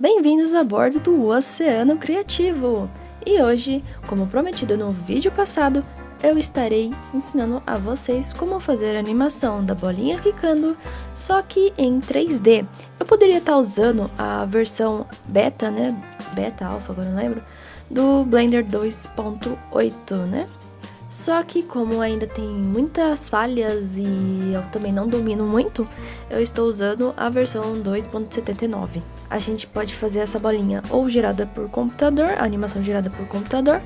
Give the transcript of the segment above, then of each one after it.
Bem-vindos a bordo do Oceano Criativo! E hoje, como prometido no vídeo passado, eu estarei ensinando a vocês como fazer a animação da bolinha quicando, só que em 3D. Eu poderia estar usando a versão beta, né, beta, alfa, agora não lembro, do Blender 2.8, né? Só que como ainda tem muitas falhas e eu também não domino muito, eu estou usando a versão 2.79. A gente pode fazer essa bolinha ou gerada por computador, animação gerada por computador,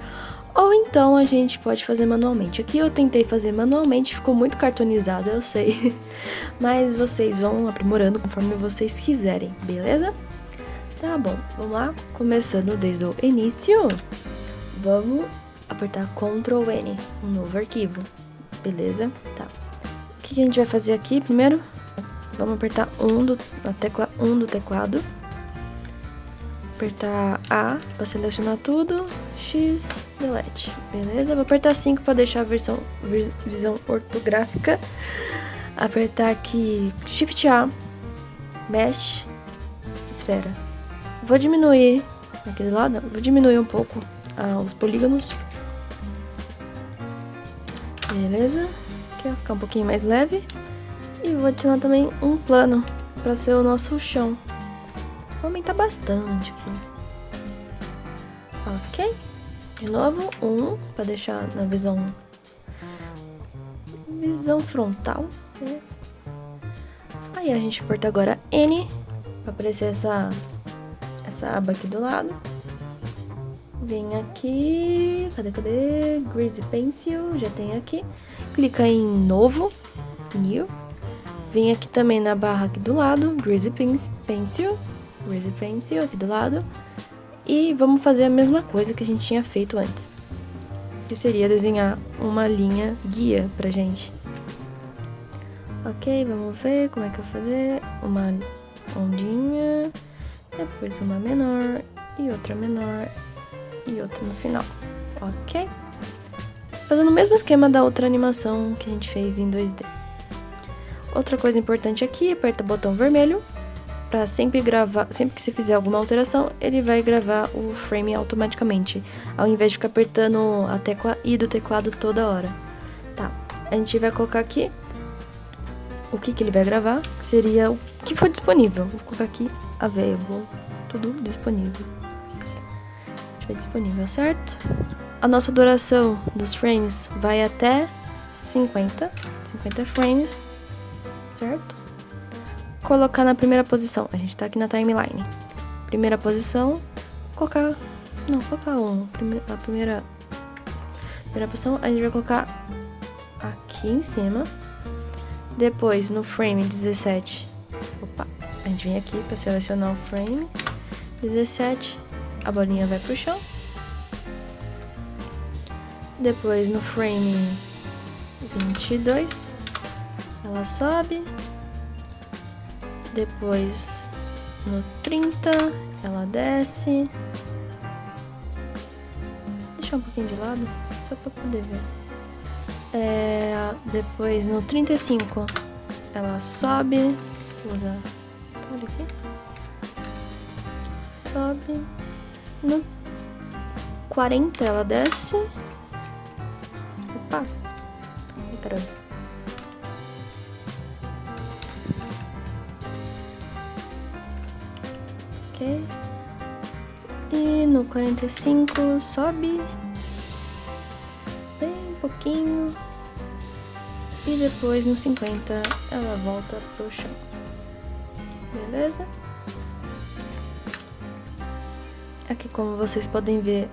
ou então a gente pode fazer manualmente. Aqui eu tentei fazer manualmente, ficou muito cartonizada, eu sei. Mas vocês vão aprimorando conforme vocês quiserem, beleza? Tá bom, vamos lá? Começando desde o início, vamos apertar Ctrl N, um novo arquivo, beleza? Tá. O que a gente vai fazer aqui primeiro? Vamos apertar um do, a tecla 1 do teclado. Apertar A para selecionar tudo. X, delete. Beleza? Vou apertar 5 para deixar a versão, visão ortográfica. Apertar aqui Shift A, Mesh, Esfera. Vou diminuir aqui do lado, vou diminuir um pouco ah, os polígonos Beleza? Aqui vai ficar um pouquinho mais leve. E vou adicionar também um plano para ser o nosso chão. Vou aumentar bastante aqui. Ok. De novo, um para deixar na visão visão frontal. Né? Aí a gente aperta agora N para aparecer essa essa aba aqui do lado. Vem aqui, cadê, cadê? Greasy Pencil, já tem aqui. Clica em Novo, New. Vem aqui também na barra aqui do lado, Greasy Pencil, Greasy Pencil aqui do lado. E vamos fazer a mesma coisa que a gente tinha feito antes. Que seria desenhar uma linha guia pra gente. Ok, vamos ver como é que eu vou fazer. Uma ondinha, depois uma menor e outra menor e outro no final, ok? Fazendo o mesmo esquema da outra animação que a gente fez em 2D. Outra coisa importante aqui, aperta o botão vermelho para sempre gravar, sempre que você fizer alguma alteração, ele vai gravar o frame automaticamente, ao invés de ficar apertando a tecla I do teclado toda hora. Tá, a gente vai colocar aqui o que, que ele vai gravar, que seria o que for disponível. Vou colocar aqui available, tudo disponível estiver disponível, certo? A nossa duração dos frames vai até 50, 50 frames, certo? Colocar na primeira posição, a gente tá aqui na timeline. Primeira posição, colocar, não, colocar um, a primeira, primeira posição, a gente vai colocar aqui em cima. Depois, no frame 17, opa, a gente vem aqui para selecionar o frame 17, a bolinha vai pro chão. Depois no frame 22, ela sobe. Depois no 30, ela desce. Deixa um pouquinho de lado, só pra poder ver. É, depois no 35, ela sobe. Vou usar. Aqui. Sobe. No 40 ela desce. Opa! Caramba. Ok. E no 45 sobe. Bem pouquinho. E depois no 50 ela volta pro chão. Beleza? Aqui, como vocês podem ver,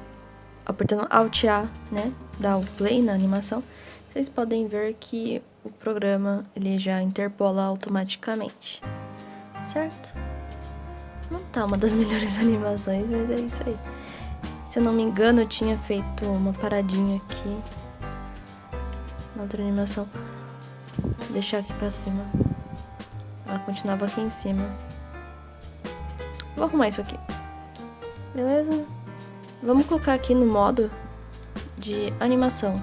apertando Alt A, né, dar o play na animação, vocês podem ver que o programa ele já interpola automaticamente, certo? Não tá uma das melhores animações, mas é isso aí. Se eu não me engano, eu tinha feito uma paradinha aqui. Na outra animação. Vou deixar aqui pra cima. Ela continuava aqui em cima. Vou arrumar isso aqui. Beleza? Vamos colocar aqui no modo de animação.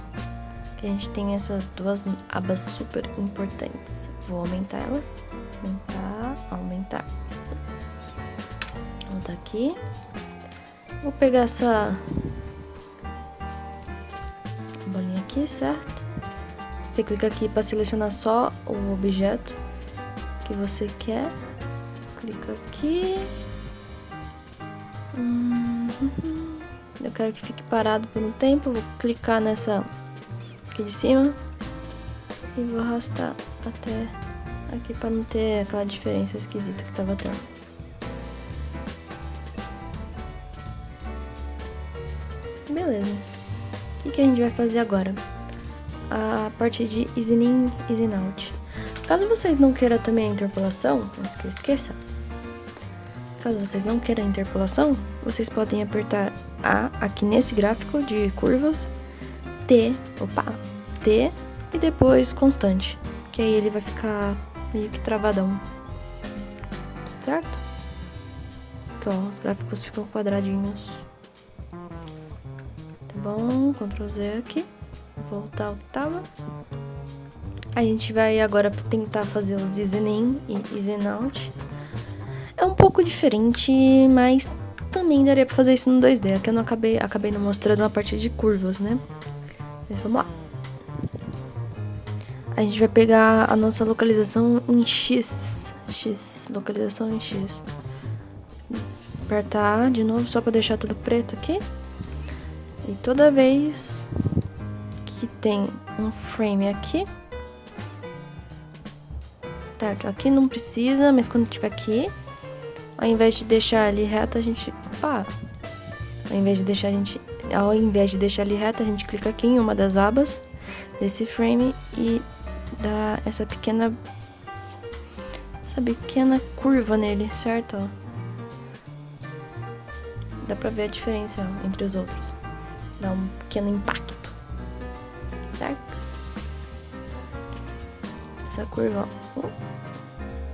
Que a gente tem essas duas abas super importantes. Vou aumentar elas. Aumentar, aumentar. Isso. Vou botar aqui. Vou pegar essa bolinha aqui, certo? Você clica aqui para selecionar só o objeto que você quer. Clica aqui. Eu quero que fique parado por um tempo. Vou clicar nessa aqui de cima e vou arrastar até aqui para não ter aquela diferença esquisita que tava tendo. Beleza. O que, que a gente vai fazer agora? A parte de easing in, easing out. Caso vocês não queiram também a interpolação, antes que eu esqueça, caso vocês não queiram interpolação, vocês podem apertar A aqui nesse gráfico de curvas, T, opa, T e depois constante, que aí ele vai ficar meio que travadão, certo? Aqui, ó, os gráficos ficam quadradinhos. Tá bom, Ctrl Z aqui, voltar ao que tava. A gente vai agora tentar fazer os easy in e easy out. É pouco diferente, mas também daria pra fazer isso no 2D. Aqui eu não acabei, acabei não mostrando a parte de curvas, né? Mas vamos lá. A gente vai pegar a nossa localização em X. X, localização em X. Apertar de novo só pra deixar tudo preto aqui. E toda vez que tem um frame aqui, Certo, aqui não precisa, mas quando tiver aqui, ao invés de deixar ali reto, a gente... Opa! Ao invés de deixar a gente... Ao invés de deixar ali reto, a gente clica aqui em uma das abas desse frame e dá essa pequena... Essa pequena curva nele, certo? Dá pra ver a diferença entre os outros. Dá um pequeno impacto. Certo? Essa curva, ó.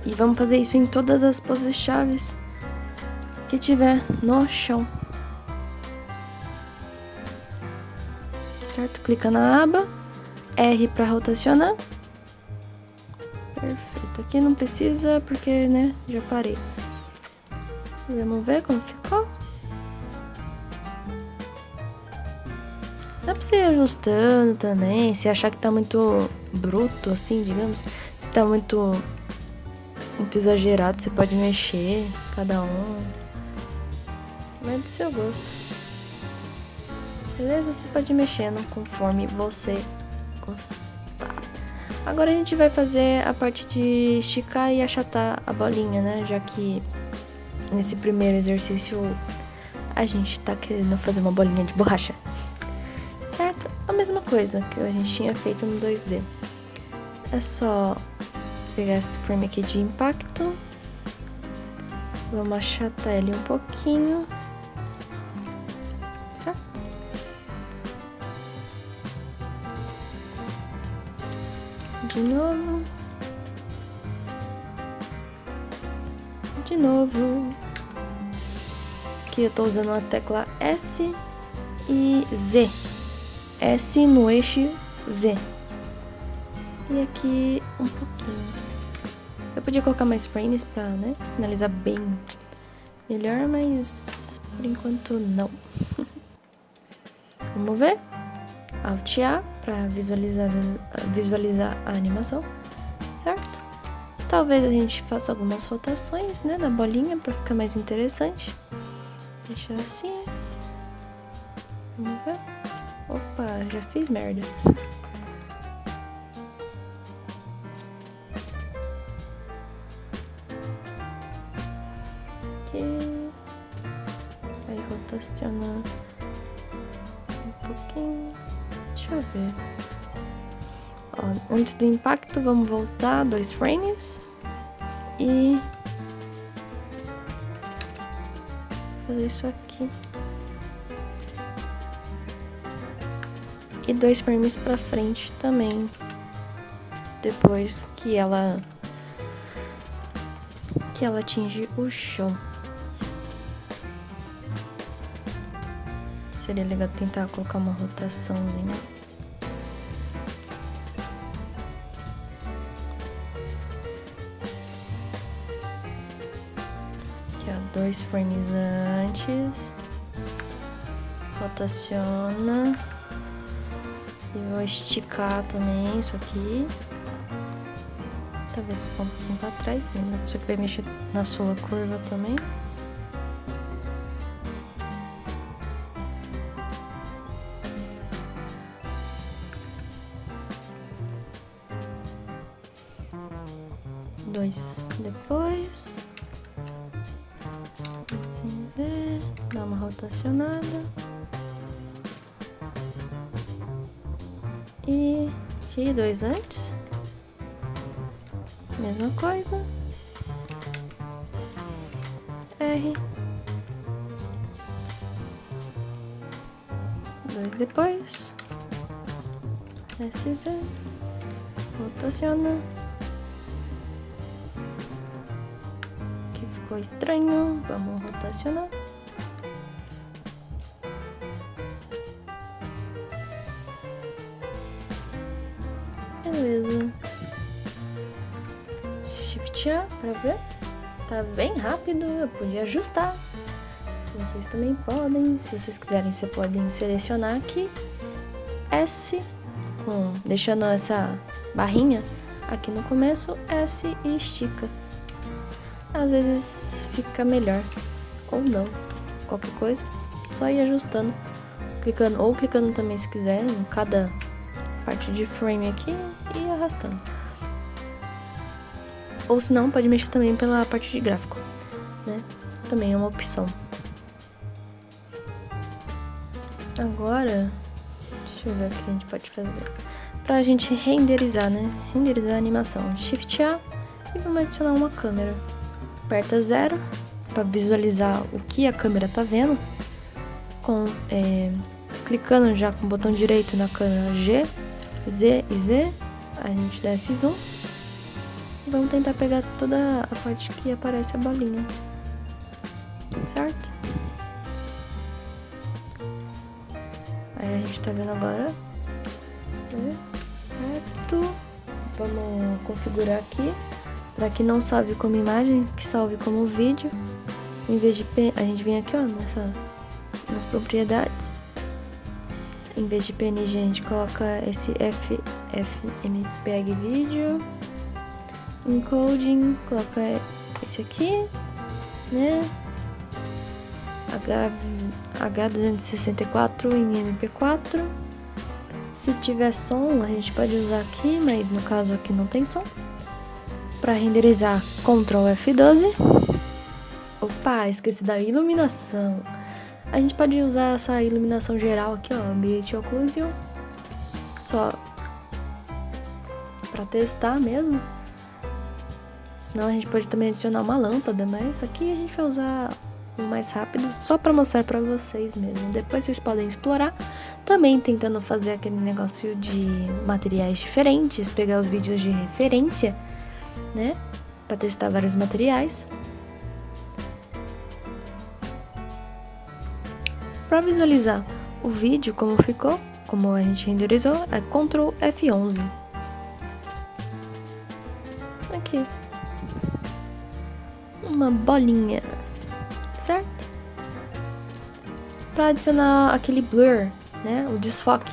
E vamos fazer isso em todas as poses chaves que tiver no chão. Certo? Clica na aba, R para rotacionar. Perfeito. Aqui não precisa porque, né, já parei. Vamos ver como ficou. Dá pra você ir ajustando também, se achar que tá muito bruto, assim, digamos. Se tá muito muito exagerado, você pode mexer, cada um. Vai do seu gosto. Beleza? Você pode ir mexendo conforme você gostar. Agora a gente vai fazer a parte de esticar e achatar a bolinha, né? Já que nesse primeiro exercício a gente tá querendo fazer uma bolinha de borracha. Certo? A mesma coisa que a gente tinha feito no 2D. É só pegar esse frame aqui de impacto. Vamos achatar ele um pouquinho. Certo? De novo. De novo. Aqui eu tô usando a tecla S e Z. S no eixo Z. E aqui um pouquinho. Eu podia colocar mais frames pra, né, finalizar bem melhor, mas por enquanto não. Vamos ver? Alt A pra visualizar, visualizar a animação, certo? Talvez a gente faça algumas rotações, né, na bolinha pra ficar mais interessante. Deixar assim. Vamos ver? Opa, já fiz merda. ver. Ó, antes do impacto, vamos voltar dois frames. E... Fazer isso aqui. E dois frames pra frente também. Depois que ela... Que ela atinge o chão. Seria legal tentar colocar uma rotaçãozinha. Aqui, ó, dois frames antes. Rotaciona. E vou esticar também isso aqui. Talvez um pouquinho pra trás, né? Aqui vai mexer na sua curva também. Dá uma rotacionada. E aqui dois antes. Mesma coisa. R. Dois depois. SZ. Rotaciona. Aqui ficou estranho. Vamos rotacionar. A pra ver. Tá bem rápido, eu podia ajustar. Vocês também podem, se vocês quiserem, você podem selecionar aqui S, com, deixando essa barrinha aqui no começo, S e estica. Às vezes fica melhor, ou não, qualquer coisa, só ir ajustando, clicando, ou clicando também se quiser, em cada parte de frame aqui e arrastando. Ou se não, pode mexer também pela parte de gráfico, né? Também é uma opção. Agora, deixa eu ver o que a gente pode fazer. Pra gente renderizar, né? Renderizar a animação. Shift A e vamos adicionar uma câmera. Aperta zero para visualizar o que a câmera tá vendo. Com, é, clicando já com o botão direito na câmera G, Z e Z, a gente desce zoom vamos tentar pegar toda a parte que aparece a bolinha, certo? Aí a gente tá vendo agora, né? certo? Vamos configurar aqui para que não salve como imagem, que salve como vídeo. Em vez de a gente vem aqui, ó, nessa nas propriedades. Em vez de PNG, a gente coloca esse FFmpeg vídeo. Encoding, coloca esse aqui, né? H, H264 em MP4. Se tiver som, a gente pode usar aqui, mas no caso aqui não tem som. Para renderizar, Ctrl F12. Opa, esqueci da iluminação. A gente pode usar essa iluminação geral aqui, ó, ambiente occlusion, só para testar mesmo. Senão a gente pode também adicionar uma lâmpada, mas aqui a gente vai usar o mais rápido só para mostrar para vocês mesmo. Depois vocês podem explorar, também tentando fazer aquele negócio de materiais diferentes, pegar os vídeos de referência, né, para testar vários materiais. Para visualizar o vídeo como ficou, como a gente renderizou, é Ctrl F11. Aqui. Uma bolinha, certo? Para adicionar aquele blur, né, o desfoque,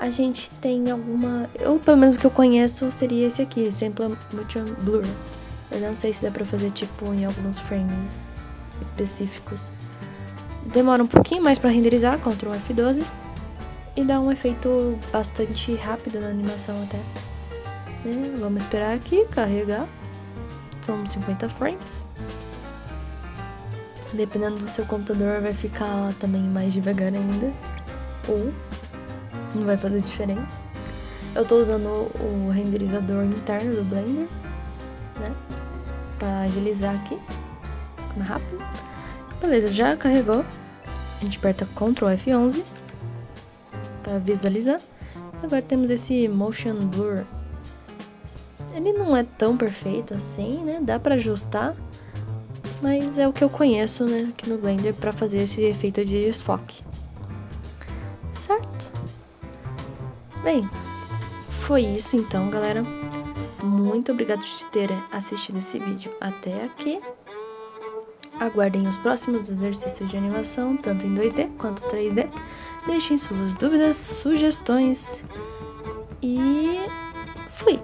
a gente tem alguma, ou pelo menos que eu conheço seria esse aqui, Sample Motion Blur. Eu não sei se dá pra fazer tipo em alguns frames específicos. Demora um pouquinho mais para renderizar, Ctrl F12. E dá um efeito bastante rápido na animação até. Né? Vamos esperar aqui, carregar. São 50 frames. Dependendo do seu computador vai ficar também mais devagar ainda. Ou não vai fazer diferença. Eu tô usando o renderizador interno do Blender, né? Pra agilizar aqui. Mais rápido. Beleza, já carregou. A gente aperta Ctrl F11 para visualizar. Agora temos esse Motion Blur. Ele não é tão perfeito assim, né? Dá para ajustar, mas é o que eu conheço, né, aqui no Blender para fazer esse efeito de desfoque. Certo? Bem, foi isso então, galera. Muito obrigado de ter assistido esse vídeo até aqui. Aguardem os próximos exercícios de animação, tanto em 2D quanto 3D. Deixem suas dúvidas, sugestões e fui!